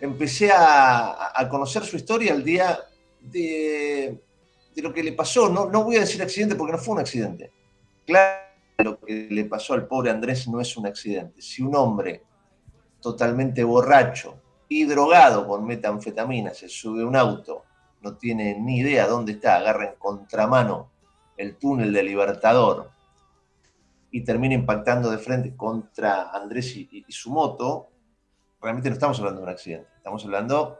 empecé a, conocer su historia el día de, lo que le pasó. No, no voy a decir accidente porque no fue un accidente. Claro, lo que le pasó al pobre Andrés no es un accidente. Si un hombre totalmente borracho y drogado con metanfetamina se sube a un auto, no tiene ni idea dónde está, agarra en contramano el túnel de Libertador y termina impactando de frente contra Andrés y, su moto, realmente no estamos hablando de un accidente, estamos hablando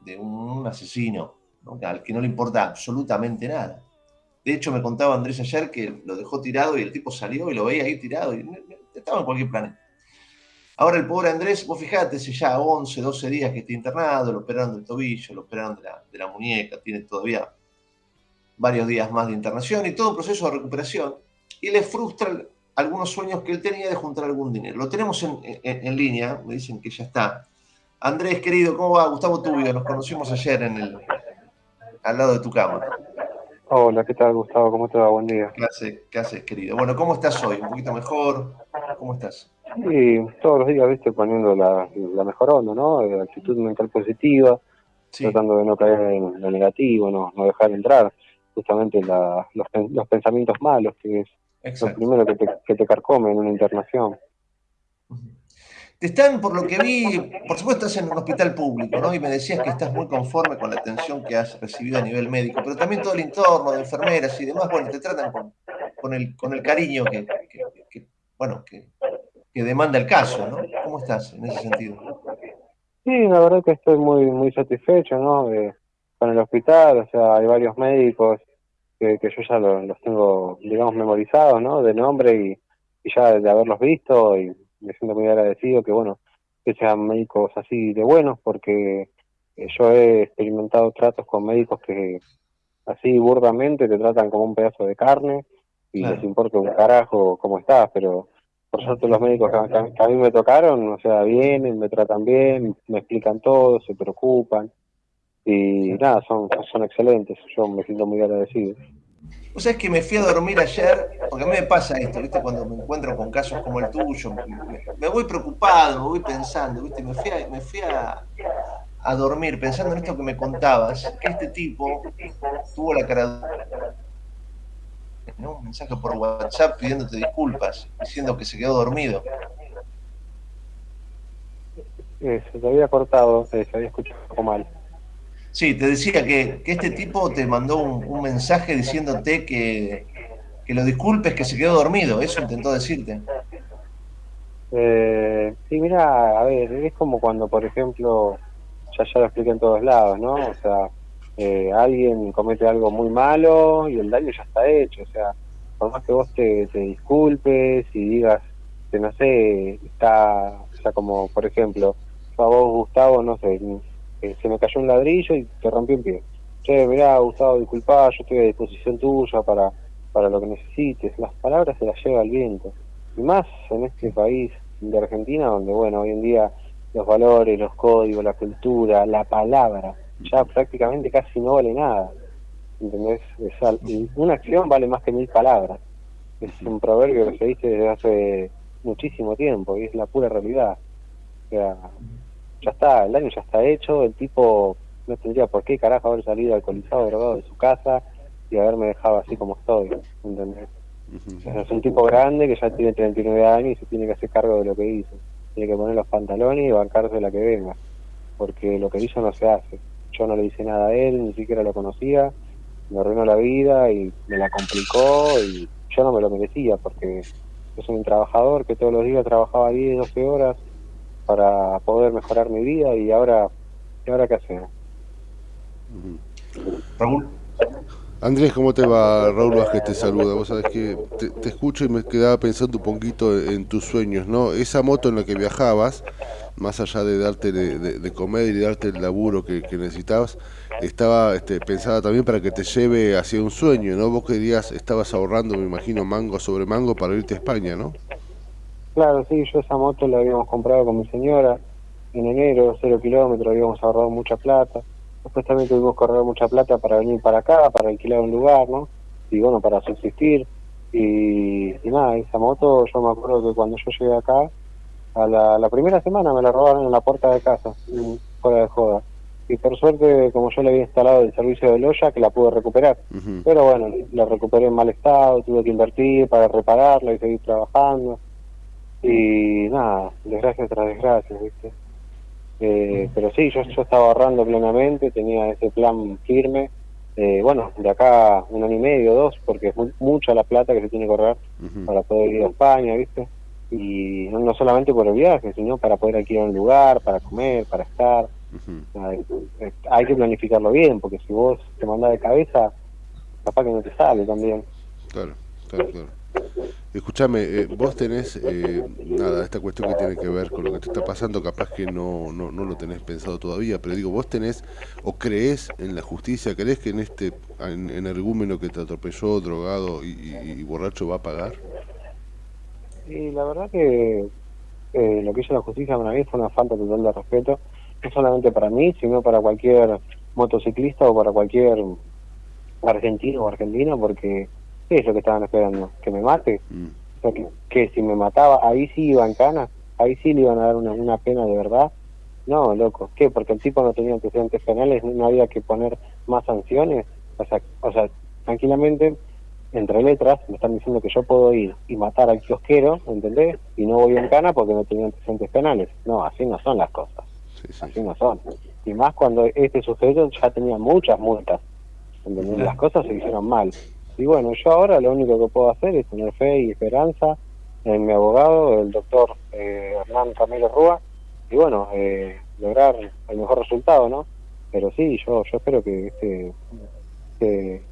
de un asesino al que no le importa absolutamente nada. De hecho, me contaba Andrés ayer que lo dejó tirado y el tipo salió y lo veía ahí tirado y estaba en cualquier planeta. Ahora el pobre Andrés, vos fijate, hace ya 11, 12 días que está internado, lo operaron del tobillo, lo operaron de la, de la muñeca, tiene todavía varios días más de internación y todo un proceso de recuperación. Y le frustra algunos sueños que él tenía de juntar algún dinero. Lo tenemos en, línea, me dicen que ya está. Andrés, querido, ¿cómo va? Gustavo Tubio, nos conocimos ayer en el, al lado de tu cama. Hola, ¿qué tal, Gustavo? ¿Cómo te va? Buen día. ¿Qué haces, qué haces querido? Bueno, ¿cómo estás hoy? ¿Un poquito mejor? ¿Cómo estás? Sí, todos los días, viste, poniendo la, mejor onda, ¿no? La actitud mental positiva, tratando de no caer en lo negativo, no, no dejar entrar justamente los, los, pensamientos malos, que es lo primero que te, que te carcome en una internación. Te están, por lo que vi, por supuesto estás en un hospital público, ¿no? Y me decías que estás muy conforme con la atención que has recibido a nivel médico, pero también todo el entorno de enfermeras y demás, bueno, te tratan con, con, el, con el cariño que, que bueno, que, que demanda el caso, ¿no? ¿Cómo estás en ese sentido? Sí, la verdad que estoy muy muy satisfecho, ¿no? con el hospital, o sea, hay varios médicos que, que yo ya los, tengo, digamos, memorizados, ¿no? De nombre y, ya de haberlos visto y me siento muy agradecido que, bueno, que sean médicos así de buenos porque eh, yo he experimentado tratos con médicos que así burdamente te tratan como un pedazo de carne y les importa un carajo cómo estás, pero por suerte los médicos que, a mí me tocaron, o sea, vienen, me tratan bien, me explican todo, se preocupan y nada, son, son excelentes, yo me siento muy agradecido. O sea, es que me fui a dormir ayer, porque a mí me pasa esto, ¿viste? Cuando me encuentro con casos como el tuyo, me, voy preocupado, me voy pensando, ¿viste? Me fui, a, me fui a, a dormir pensando en esto que me contabas, que este tipo tuvo la cara un mensaje por WhatsApp pidiéndote disculpas, diciendo que se quedó dormido. Eh, se te había cortado, se había escuchado un poco mal. Sí, te decía que, este tipo te mandó un, mensaje diciéndote que, que, lo disculpes, que se quedó dormido, eso intentó decirte. Eh, sí, mira, a ver, es como cuando, por ejemplo, ya ya lo expliqué en todos lados, ¿no? O sea, eh, alguien comete algo muy malo y el daño ya está hecho. O sea, por más que vos te, disculpes y digas que no sé, está, o sea, como por ejemplo, a vos, Gustavo, no sé, se me cayó un ladrillo y te rompió un pie. Che, mirá, Gustavo, disculpa, yo estoy a disposición tuya para, para lo que necesites. Las palabras se las lleva el viento. Y más en este país de Argentina, donde, bueno, hoy en día los valores, los códigos, la cultura, la palabra, ya prácticamente casi no vale nada. ¿Entendés? una acción vale más que mil palabras. Es un proverbio que se dice desde hace muchísimo tiempo y es la pura realidad. O sea, ya está, el daño ya está hecho, el tipo no tendría por qué carajo haber salido alcoholizado, drogado de su casa y haberme dejado así como estoy, ¿entendés? es un tipo grande que ya tiene 39 años y se tiene que hacer cargo de lo que hizo. Tiene que poner los pantalones y bancarse la que venga, porque lo que hizo no se hace yo no le hice nada a él, ni siquiera lo conocía, me arruinó la vida y me la complicó y yo no me lo merecía porque soy un trabajador que todos los días trabajaba 10, 12 horas para poder mejorar mi vida y ahora, ¿y ahora qué hacemos? Raúl. Andrés, ¿cómo te va? Raúl Vázquez te saluda. Vos sabés que te, escucho y me quedaba pensando un poquito en tus sueños, ¿no? Esa moto en la que viajabas, más allá de darte de, comer y darte el laburo que, necesitabas, estaba este, pensada también para que te lleve hacia un sueño, ¿no? Vos querías, estabas ahorrando, me imagino, mango sobre mango para irte a España, ¿no? Claro, sí, yo esa moto la habíamos comprado con mi señora en enero, cero kilómetros, habíamos ahorrado mucha plata Después también tuvimos que ahorrar mucha plata para venir para acá, para alquilar un lugar, ¿no? Y bueno, para subsistir. Y, nada, esa moto, yo me acuerdo que cuando yo llegué acá, a la, primera semana me la robaron en la puerta de casa. fuera de joda. Y por suerte, como yo le había instalado el servicio de loya, que la pude recuperar. Pero bueno, la recuperé en mal estado, tuve que invertir para repararla y seguir trabajando. Y nada, desgracia tras desgracia, ¿viste? Eh, pero sí, yo, yo estaba ahorrando plenamente, tenía ese plan firme. Eh, bueno, de acá un año y medio, dos, porque es mucha la plata que se tiene que ahorrar para poder ir a España, ¿viste? Y no, solamente por el viaje, sino para poder aquí a un lugar, para comer, para estar. hay, que planificarlo bien, porque si vos te mandás de cabeza, capaz que no te sale también. Claro, claro, claro. Escúchame, eh, vos tenés, eh, nada, esta cuestión que tiene que ver con lo que te está pasando, capaz que no, no, no lo tenés pensado todavía, pero digo, vos tenés o crees en la justicia, crees que en este en, energúmeno que te atropelló, drogado y, borracho va a pagar? Y la verdad que eh, lo que hizo la justicia para mí fue una falta total de respeto, no solamente para mí, sino para cualquier motociclista o para cualquier argentino o argentina, porque ¿Qué es lo que estaban esperando? ¿Que me mate? Mm. que, si me mataba, ahí sí iba en cana, ahí sí le iban a dar una, una pena de verdad. No, loco, ¿qué? Porque el tipo no tenía antecedentes penales, no había que poner más sanciones. O sea, o sea, tranquilamente, entre letras, me están diciendo que yo puedo ir y matar al kiosquero, ¿entendés? Y no voy en cana porque no tenía antecedentes penales. No, así no son las cosas. Así no son. Y más cuando este sujeto ya tenía muchas multas. ¿entendés? Las cosas se hicieron mal. Y bueno, yo ahora lo único que puedo hacer es tener fe y esperanza en mi abogado, el doctor eh, Hernán Camilo Rúa, y bueno, eh, lograr el mejor resultado, ¿no? Pero sí, yo yo espero que este, este,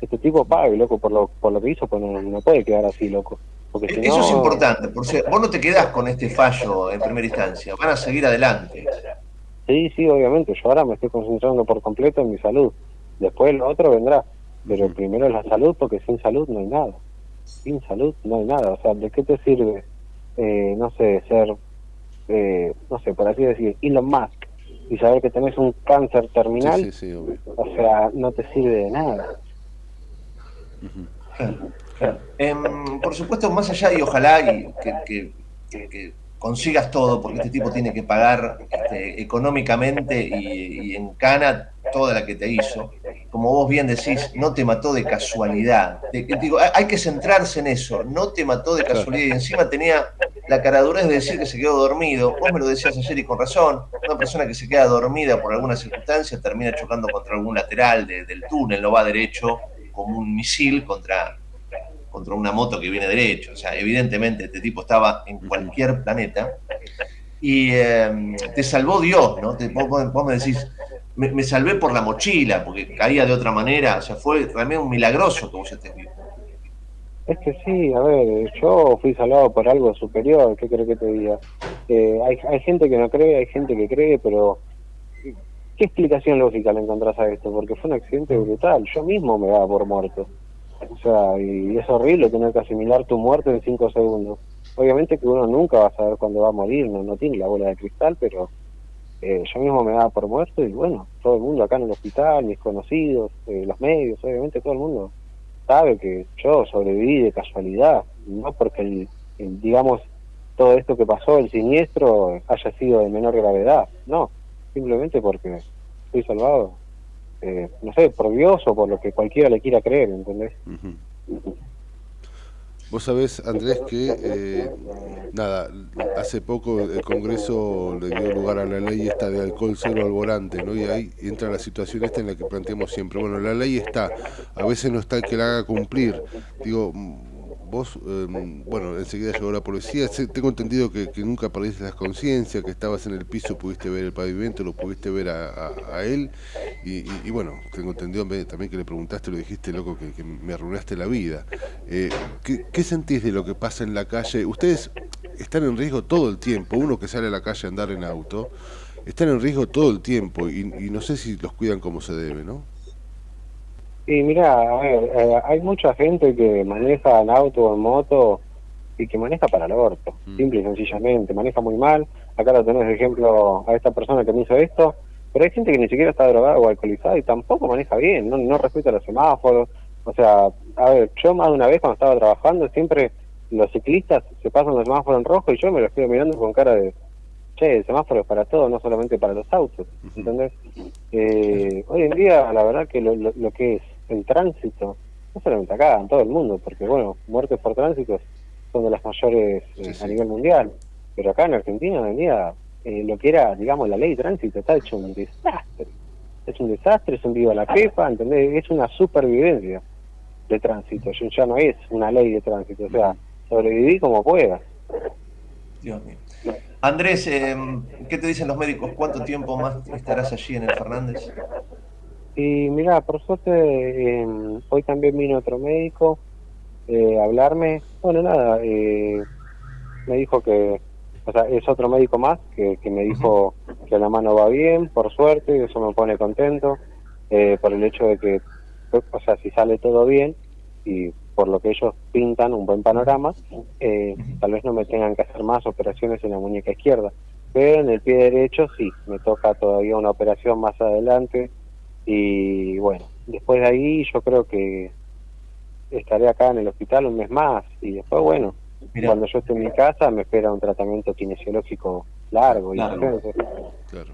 este tipo pague, loco, por lo, por lo que hizo, pues no, puede quedar así, loco. Porque Eso es importante, porque vos no te quedás con este fallo en primera instancia, van a seguir adelante. Sí, sí, obviamente, yo ahora me estoy concentrando por completo en mi salud, después lo otro vendrá pero primero la salud, porque sin salud no hay nada. Sin salud no hay nada. O sea, ¿de qué te sirve, eh, no sé, ser, eh, no sé, por así decir, Elon Musk y saber que tenés un cáncer terminal? o sea, no te sirve de nada. Em, por supuesto, más allá y ojalá y que, que, consigas todo, porque este tipo tiene que pagar este, económicamente y, y en cana toda la que te hizo como vos bien decís, no te mató de casualidad. digo, hay que centrarse en eso, no te mató de casualidad. Y encima tenía la caradurez de decir que se quedó dormido. Vos me lo decías ayer y con razón. Una persona que se queda dormida por alguna circunstancia termina chocando contra algún lateral del túnel, no va derecho como un misil contra, contra una moto que viene derecho. O sea, evidentemente este tipo estaba en cualquier planeta. Y eh, te salvó Dios, ¿no? vos me decís, me, salvé por la mochila, porque caía de otra manera, o sea, fue realmente un milagroso que vos estés vivo. Es que sí, a ver, yo fui salvado por algo superior, ¿qué creo que te diga? Eh, hay, hay gente que no cree, hay gente que cree, pero ¿qué explicación lógica le encontrás a esto? Porque fue un accidente brutal, yo mismo me daba por muerto. O sea, y es horrible tener que asimilar tu muerte en cinco segundos. Obviamente que uno nunca va a saber cuándo va a morir, no, no tiene la bola de cristal, pero eh, yo mismo me daba por muerto y bueno, todo el mundo acá en el hospital, mis conocidos, eh, los medios, obviamente todo el mundo sabe que yo sobreviví de casualidad, no porque el, digamos todo esto que pasó, el siniestro, haya sido de menor gravedad, no, simplemente porque fui salvado, eh, no sé, por Dios o por lo que cualquiera le quiera creer, ¿entendés? Vos sabés, Andrés, que eh, nada, hace poco el Congreso le dio lugar a la ley esta de alcohol cero al volante, ¿no? Y ahí entra la situación esta en la que planteamos siempre. Bueno, la ley está, a veces no está el que la haga cumplir. Digo, vos, em, bueno, enseguida llegó la policía, tengo entendido que, nunca perdiste la conciencia, que estabas en el piso, pudiste ver el pavimento, lo pudiste ver a, él, y, bueno, tengo entendido también que le preguntaste, lo dijiste, loco, que, me arruinaste la vida. Eh, ¿qué, sentís de lo que pasa en la calle? Ustedes están en riesgo todo el tiempo, uno que sale a la calle a andar en auto, están en riesgo todo el tiempo, y, y no sé si los cuidan como se debe, ¿no? Y mira, a ver, eh, hay mucha gente que maneja en auto o en moto y que maneja para el orto, mm. simple y sencillamente, maneja muy mal. Acá lo tenés de ejemplo a esta persona que me hizo esto, pero hay gente que ni siquiera está drogada o alcoholizada y tampoco maneja bien, no, no respeta los semáforos. O sea, a ver, yo más de una vez cuando estaba trabajando, siempre los ciclistas se pasan los semáforos en rojo y yo me los estoy mirando con cara de, che, el semáforo es para todo, no solamente para los autos, ¿entendés? Eh, hoy en día, la verdad que lo, lo, que es el tránsito, no solamente acá, en todo el mundo, porque bueno, muertes por tránsito son de las mayores eh, a nivel mundial, pero acá en Argentina hoy en día eh, lo que era, digamos, la ley de tránsito está hecho un desastre. Es un desastre, es un vivo a la pepa, ¿entendés? Es una supervivencia de tránsito, ya no es una ley de tránsito, o sea, sobreviví como puedas. Dios mío. Andrés, em, ¿qué te dicen los médicos? ¿Cuánto tiempo más estarás allí en el Fernández? Y mira, por suerte, em, hoy también vino otro médico eh, a hablarme. Bueno, nada, eh, me dijo que, o sea, es otro médico más que, que me dijo que la mano va bien, por suerte, y eso me pone contento, eh, por el hecho de que, o sea, si sale todo bien, y por lo que ellos pintan un buen panorama, eh, tal vez no me tengan que hacer más operaciones en la muñeca izquierda. Pero en el pie derecho sí, me toca todavía una operación más adelante y bueno, después de ahí yo creo que estaré acá en el hospital un mes más y después bueno, cuando yo esté en mi casa me espera un tratamiento kinesiológico largo. y claro.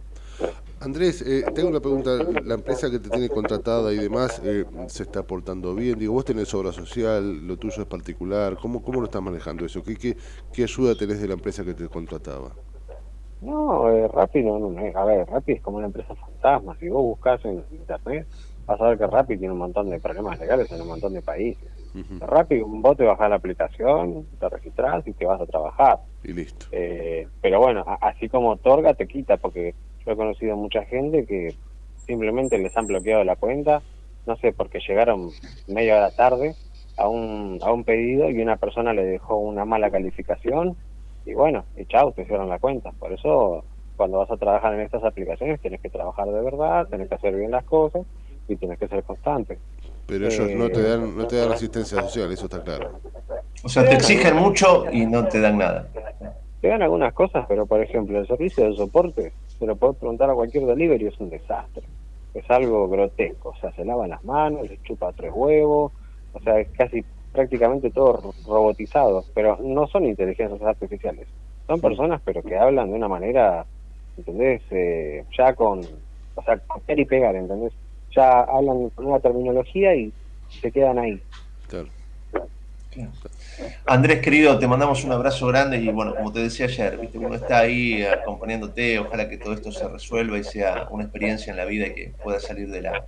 Andrés, eh, tengo una pregunta. La empresa que te tiene contratada y demás eh, se está portando bien. Digo, vos tenés obra social, lo tuyo es particular. ¿Cómo, cómo lo estás manejando eso? ¿Qué, qué, qué ayuda tenés de la empresa que te contrataba? No, eh, Rappi no, no, a ver, Rappi es como una empresa fantasma. Si vos buscas en internet, vas a ver que Rappi tiene un montón de problemas legales en un montón de países. Uh Rappi, vos te bajás la aplicación, te registrás y te vas a trabajar. Y listo. Eh, pero bueno, así como Torga te quita, porque yo he conocido mucha gente que simplemente les han bloqueado la cuenta, no sé, porque llegaron media hora tarde a un, a un pedido y una persona le dejó una mala calificación y bueno, y chao, te cierran la cuenta. Por eso, cuando vas a trabajar en estas aplicaciones, tienes que trabajar de verdad, tienes que hacer bien las cosas y tienes que ser constante. Pero ellos no te dan no te dan asistencia social, eso está claro. O sea, te exigen mucho y no te dan nada. Te dan algunas cosas, pero por ejemplo, el servicio de soporte se lo puedes preguntar a cualquier delivery, es un desastre. Es algo grotesco, o sea, se lavan las manos, se chupa tres huevos, o sea, es casi prácticamente todo robotizado, pero no son inteligencias artificiales, son personas pero que hablan de una manera, ¿entendés? Eh, ya con, o sea, copiar y pegar, ¿entendés? Ya hablan con una terminología y se quedan ahí. Claro. Andrés, querido, te mandamos un abrazo grande y bueno, como te decía ayer, ¿viste? uno está ahí acompañándote, ojalá que todo esto se resuelva y sea una experiencia en la vida y que pueda salir de la...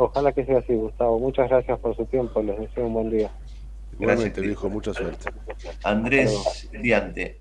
Ojalá que sea así, Gustavo. Muchas gracias por su tiempo, les deseo un buen día. Gracias, te dijo mucha suerte. Andrés Diante.